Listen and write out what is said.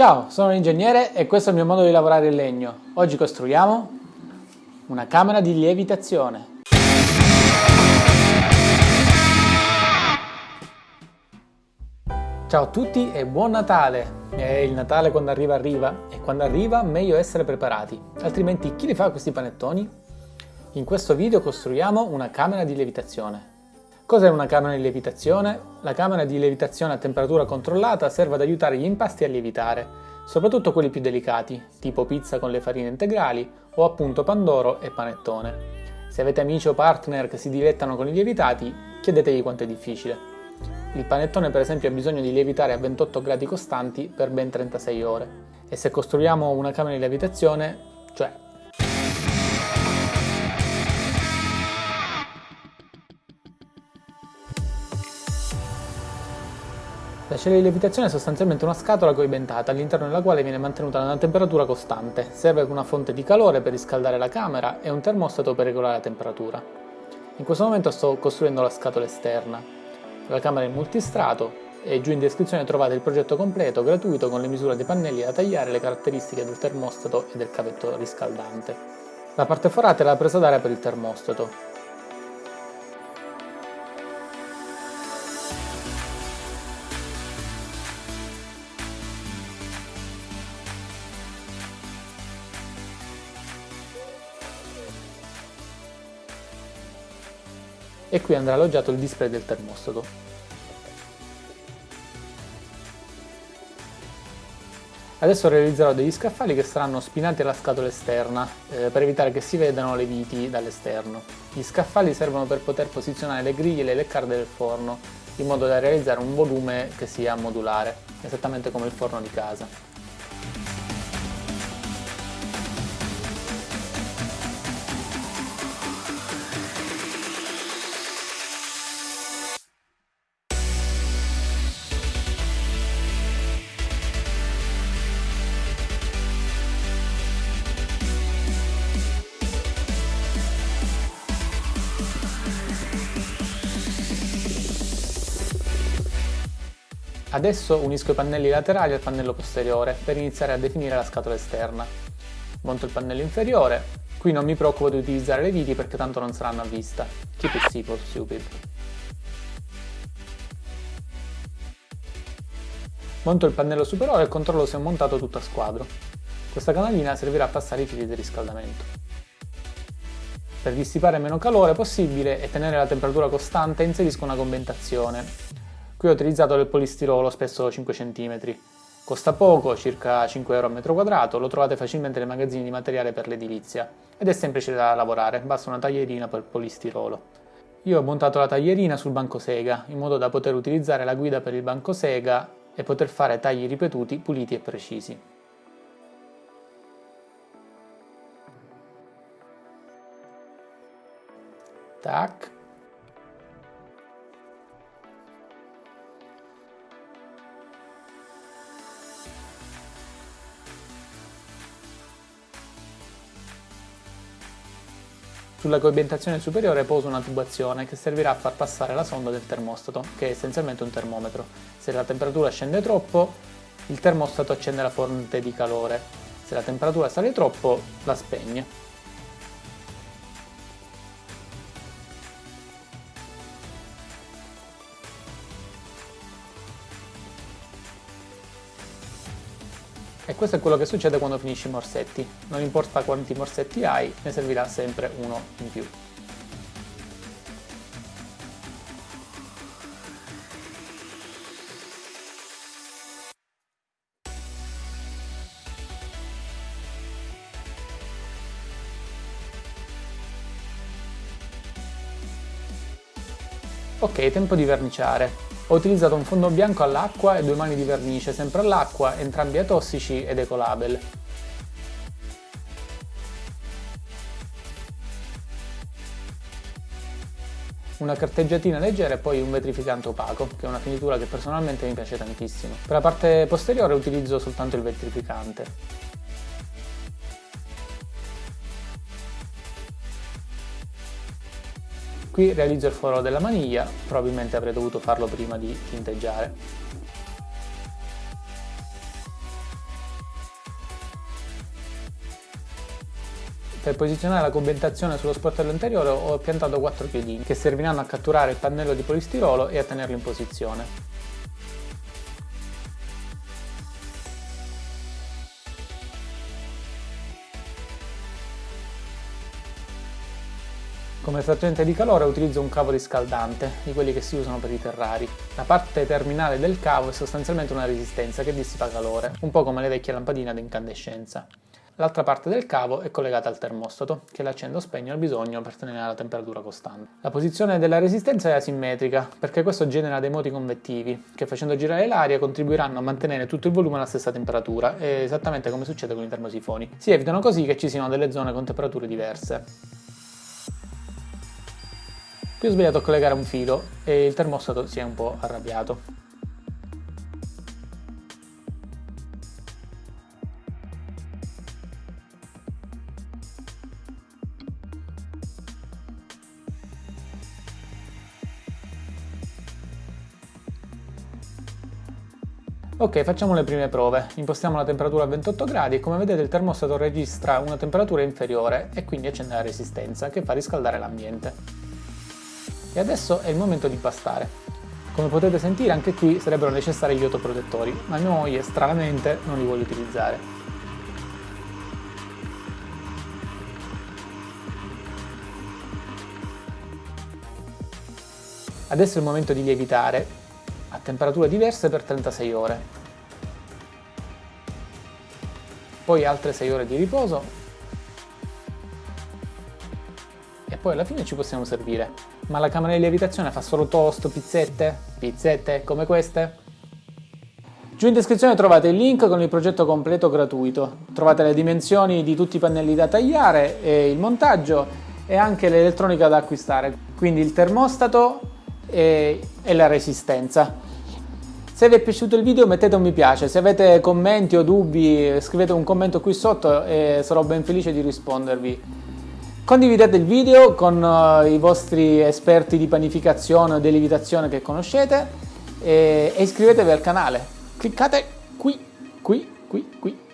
Ciao, sono un ingegnere e questo è il mio modo di lavorare il legno. Oggi costruiamo una camera di lievitazione. Ciao a tutti e buon Natale! E il Natale quando arriva arriva e quando arriva meglio essere preparati, altrimenti chi li fa questi panettoni? In questo video costruiamo una camera di lievitazione. Cos'è una camera di lievitazione? La camera di lievitazione a temperatura controllata serve ad aiutare gli impasti a lievitare, soprattutto quelli più delicati, tipo pizza con le farine integrali o appunto pandoro e panettone. Se avete amici o partner che si dilettano con i lievitati, chiedetegli quanto è difficile. Il panettone per esempio ha bisogno di lievitare a 28 gradi costanti per ben 36 ore. E se costruiamo una camera di lievitazione, cioè La cella di lievitazione è sostanzialmente una scatola coibentata all'interno della quale viene mantenuta una temperatura costante. Serve una fonte di calore per riscaldare la camera e un termostato per regolare la temperatura. In questo momento sto costruendo la scatola esterna. La camera è in multistrato e giù in descrizione trovate il progetto completo gratuito con le misure dei pannelli da tagliare, le caratteristiche del termostato e del cavetto riscaldante. La parte forata è la presa d'aria per il termostato. E qui andrà alloggiato il display del termostato. Adesso realizzerò degli scaffali che saranno spinati alla scatola esterna eh, per evitare che si vedano le viti dall'esterno. Gli scaffali servono per poter posizionare le griglie e le leccarde del forno in modo da realizzare un volume che sia modulare, esattamente come il forno di casa. Adesso unisco i pannelli laterali al pannello posteriore per iniziare a definire la scatola esterna. Monto il pannello inferiore, qui non mi preoccupo di utilizzare le viti perché tanto non saranno a vista. Keep it simple, stupid. Monto il pannello superiore e controllo se ho montato tutto a squadro. Questa canalina servirà a passare i fili di riscaldamento. Per dissipare meno calore possibile e tenere la temperatura costante inserisco una commentazione Qui ho utilizzato del polistirolo spesso 5 cm. Costa poco, circa 5 euro a metro quadrato, lo trovate facilmente nei magazzini di materiale per l'edilizia ed è semplice da lavorare, basta una taglierina per polistirolo. Io ho montato la taglierina sul banco sega, in modo da poter utilizzare la guida per il banco sega e poter fare tagli ripetuti, puliti e precisi. Tac. Sulla coibentazione superiore poso una tubazione che servirà a far passare la sonda del termostato, che è essenzialmente un termometro. Se la temperatura scende troppo, il termostato accende la fonte di calore. Se la temperatura sale troppo, la spegne. E questo è quello che succede quando finisci i morsetti. Non importa quanti morsetti hai, ne servirà sempre uno in più. Ok, tempo di verniciare. Ho utilizzato un fondo bianco all'acqua e due mani di vernice, sempre all'acqua, entrambi atossici ed ecolabel. Una carteggiatina leggera e poi un vetrificante opaco, che è una finitura che personalmente mi piace tantissimo. Per la parte posteriore utilizzo soltanto il vetrificante. Qui realizzo il foro della maniglia, probabilmente avrei dovuto farlo prima di tinteggiare. Per posizionare la commentazione sullo sportello anteriore ho piantato quattro piedini che serviranno a catturare il pannello di polistirolo e a tenerlo in posizione. Come trattenente di calore utilizzo un cavo riscaldante, di quelli che si usano per i terrari. La parte terminale del cavo è sostanzialmente una resistenza che dissipa calore, un po' come le vecchie lampadine ad incandescenza. L'altra parte del cavo è collegata al termostato, che l'accendo o spegne al bisogno per tenere la temperatura costante. La posizione della resistenza è asimmetrica, perché questo genera dei moti convettivi, che facendo girare l'aria contribuiranno a mantenere tutto il volume alla stessa temperatura, esattamente come succede con i termosifoni. Si evitano così che ci siano delle zone con temperature diverse. Qui ho sbagliato a collegare un filo e il termostato si è un po' arrabbiato. Ok, facciamo le prime prove. Impostiamo la temperatura a 28 gradi e come vedete il termostato registra una temperatura inferiore e quindi accende la resistenza che fa riscaldare l'ambiente. E adesso è il momento di pastare. Come potete sentire anche qui sarebbero necessari gli autoprotettori, ma moglie stranamente non li vuole utilizzare. Adesso è il momento di lievitare a temperature diverse per 36 ore. Poi altre 6 ore di riposo e poi alla fine ci possiamo servire. Ma la camera di lievitazione fa solo toast, pizzette? Pizzette come queste? Giù in descrizione trovate il link con il progetto completo gratuito. Trovate le dimensioni di tutti i pannelli da tagliare e il montaggio e anche l'elettronica da acquistare. Quindi il termostato e, e la resistenza. Se vi è piaciuto il video mettete un mi piace, se avete commenti o dubbi scrivete un commento qui sotto e sarò ben felice di rispondervi. Condividete il video con uh, i vostri esperti di panificazione o di lievitazione che conoscete e iscrivetevi al canale. Cliccate qui, qui, qui, qui